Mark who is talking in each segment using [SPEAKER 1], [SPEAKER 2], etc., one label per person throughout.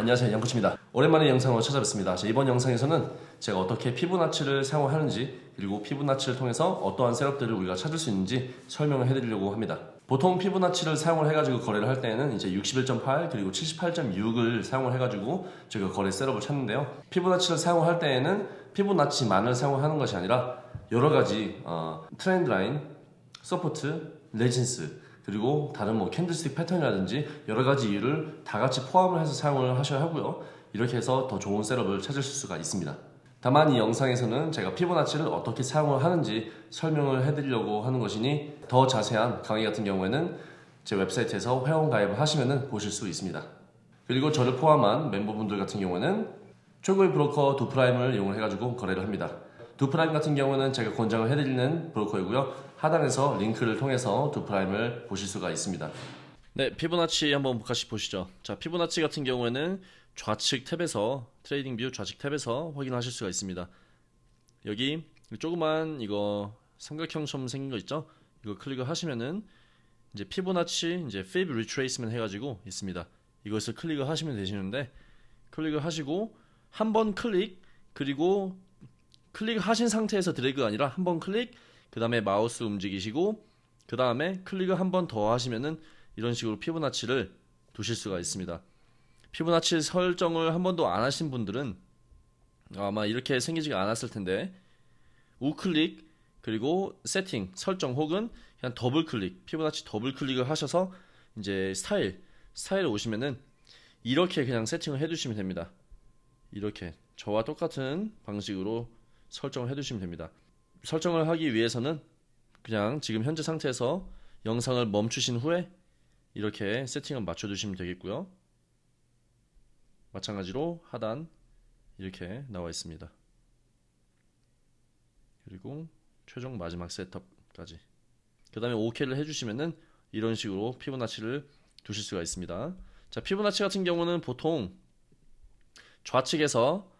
[SPEAKER 1] 안녕하세요. 양코치입니다. 오랜만에 영상으로 찾아뵙습니다. 자, 이번 영상에서는 제가 어떻게 피보나치를 사용하는지 그리고 피보나치를 통해서 어떠한 setup들을 우리가 찾을 수 있는지 설명을 해드리려고 합니다. 보통 피보나치를 사용을 해가지고 거래를 할 때는 이제 61.8 그리고 78.6을 사용을 해가지고 저희가 거래 setup을 찾는데요. 피보나치를 사용할 때에는 피보나치만을 사용하는 것이 아니라 여러 가지 어, trend line, support, resistance 그리고 다른 뭐 candlestick 패턴이라든지 여러 가지 이유를 다 같이 포함을 해서 사용을 하셔야 하고요. 이렇게 해서 더 좋은 setup을 찾으실 수가 있습니다. 다만 이 영상에서는 제가 피보나치를 어떻게 사용을 하는지 설명을 해드리려고 하는 것이니 더 자세한 강의 같은 경우에는 제 웹사이트에서 회원 가입을 하시면 보실 수 있습니다. 그리고 저를 포함한 멤버분들 같은 경우에는 최고의 브로커 Doo Prime을 이용을 해가지고 거래를 합니다. Doo Prime 같은 경우는 제가 권장을 해드리는 브로커이고요. 하단에서 링크를 통해서 Doo Prime을 보실 수가 있습니다. 네, 피보나치 한번 같이 보시죠. 자, 피보나치 같은 경우에는 좌측 탭에서 TradingView 좌측 탭에서 확인하실 수가 있습니다. 여기 조그만 이거 삼각형처럼 생긴 거 있죠? 이거 클릭을 하시면은 이제 피보나치 이제 fib retracement 해가지고 있습니다. 이것을 클릭을 하시면 되시는데 클릭을 하시고 한 번 클릭 그리고 클릭하신 상태에서 드래그가 아니라 한 번 클릭 그 다음에 마우스 움직이시고 그 다음에 클릭을 한 번 더 하시면은 이런 식으로 피보나치를 두실 수가 있습니다. 피보나치 설정을 한 번도 안 하신 분들은 아마 이렇게 생기지가 않았을 텐데 우클릭 그리고 세팅 설정 혹은 그냥 더블 클릭 피보나치 더블 클릭을 하셔서 이제 스타일 스타일에 오시면은 이렇게 그냥 세팅을 해두시면 됩니다. 이렇게 저와 똑같은 방식으로 설정을 해두시면 됩니다. 설정을 하기 위해서는 그냥 지금 현재 상태에서 영상을 멈추신 후에 이렇게 세팅을 맞춰주시면 되겠고요. 마찬가지로 하단 이렇게 나와 있습니다. 그리고 최종 마지막 셋업까지 그 다음에 OK를 해주시면은 이런 식으로 피부나치를 두실 수가 있습니다. 자 피부나치 같은 경우는 보통 좌측에서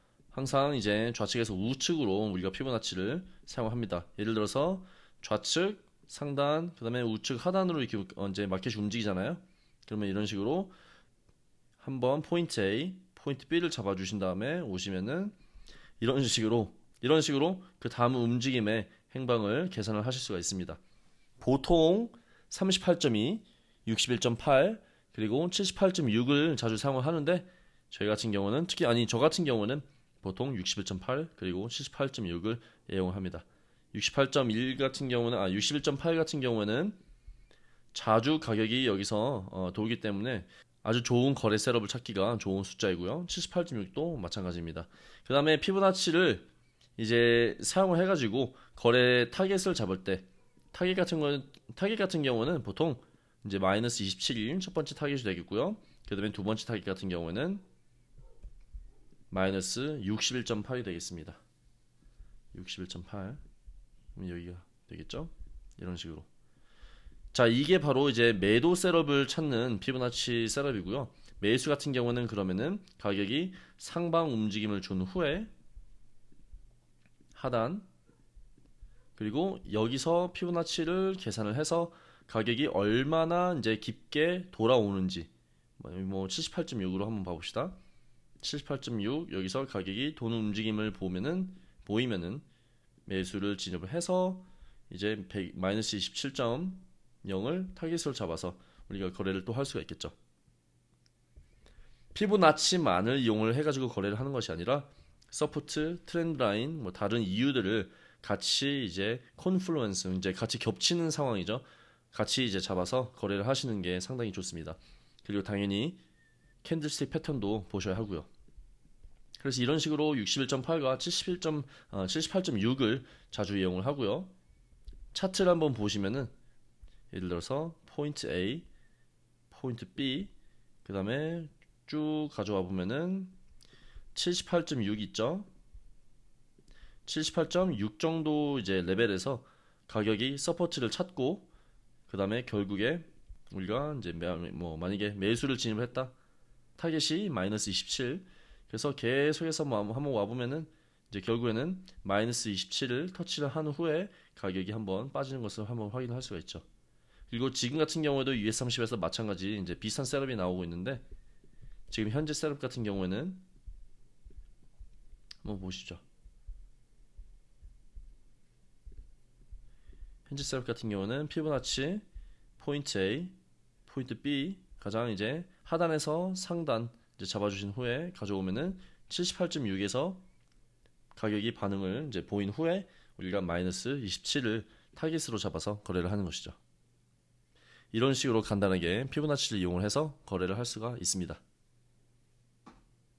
[SPEAKER 1] 항상 이제 좌측에서 우측으로 우리가 피부나치를 사용합니다. 예를 들어서 좌측, 상단, 그 다음에 우측 하단으로 이렇게 이제 마켓이 움직이잖아요. 그러면 이런 식으로 한번 포인트 A, 포인트 B를 잡아주신 다음에 오시면은 이런 식으로 이런 식으로 그 다음 움직임의 행방을 계산을 하실 수가 있습니다. 보통 38.2, 61.8 그리고 78.6을 자주 사용을 하는데 저희 같은 경우는 특히 아니 저 같은 경우는 보통 61.8 그리고 78.6을 애용합니다. 68.1 같은 경우는 아 61.8 같은 경우에는 자주 가격이 여기서 어, 돌기 때문에 아주 좋은 거래 setup을 찾기가 좋은 숫자이고요. 78.6도 마찬가지입니다. 그 다음에 피보나치를 이제 사용을 해가지고 거래 타겟을 잡을 때 타겟 같은 거 타겟 같은 경우는 보통 이제 마이너스 27이 첫 번째 타겟이 되겠고요. 그 다음에 두 번째 타겟 같은 경우는 마이너스 61.8이 되겠습니다. 61.8 여기가 되겠죠? 이런 식으로 자 이게 바로 이제 매도 setup을 찾는 피보나치 setup이고요. 매수 같은 경우는 그러면은 가격이 상방 움직임을 준 후에 하단 그리고 여기서 피부나치를 계산을 해서 가격이 얼마나 이제 깊게 돌아오는지 뭐 78.6으로 한번 봐봅시다. 78.6 여기서 가격이 도는 움직임을 보면은 보이면은 매수를 진입을 해서 이제 100, 마이너스 27.0을 타깃으로 잡아서 우리가 거래를 또 할 수가 있겠죠. 피부나치만을 이용을 해가지고 거래를 하는 것이 아니라 support, trend line, 뭐 다른 이유들을 같이 이제 confluence 이제 같이 겹치는 상황이죠. 같이 이제 잡아서 거래를 하시는 게 상당히 좋습니다. 그리고 당연히 candlestick 패턴도 보셔야 하고요. 그래서 이런 식으로 61.8과 71. 어, 78.6을 자주 이용을 하고요. 차트를 한번 보시면은 예를 들어서 포인트 A, 포인트 B, 그 다음에 쭉 가져와 보면은 78.6 있죠. 78.6 정도 이제 레벨에서 가격이 support를 찾고 그 다음에 결국에 우리가 이제 뭐 만약에 매수를 진입을 했다. 타겟이 마이너스 27 그래서 계속해서 뭐 한번 와보면은 이제 결국에는 마이너스 27을 터치를 한 후에 가격이 한번 빠지는 것을 한번 확인할 수가 있죠. 그리고 지금 같은 경우에도 US30에서 마찬가지 이제 비슷한 setup이 나오고 있는데 지금 현재 setup 같은 경우에는 한번 보시죠. 현재 setup 같은 경우는 피보나치 포인트 A, 포인트 B 가장 이제 하단에서 상단 이제 잡아주신 후에 가져오면은 78.6에서 가격이 반응을 이제 보인 후에 우리가 마이너스 27을 타깃으로 잡아서 거래를 하는 것이죠. 이런 식으로 간단하게 피보나치를 이용을 해서 거래를 할 수가 있습니다.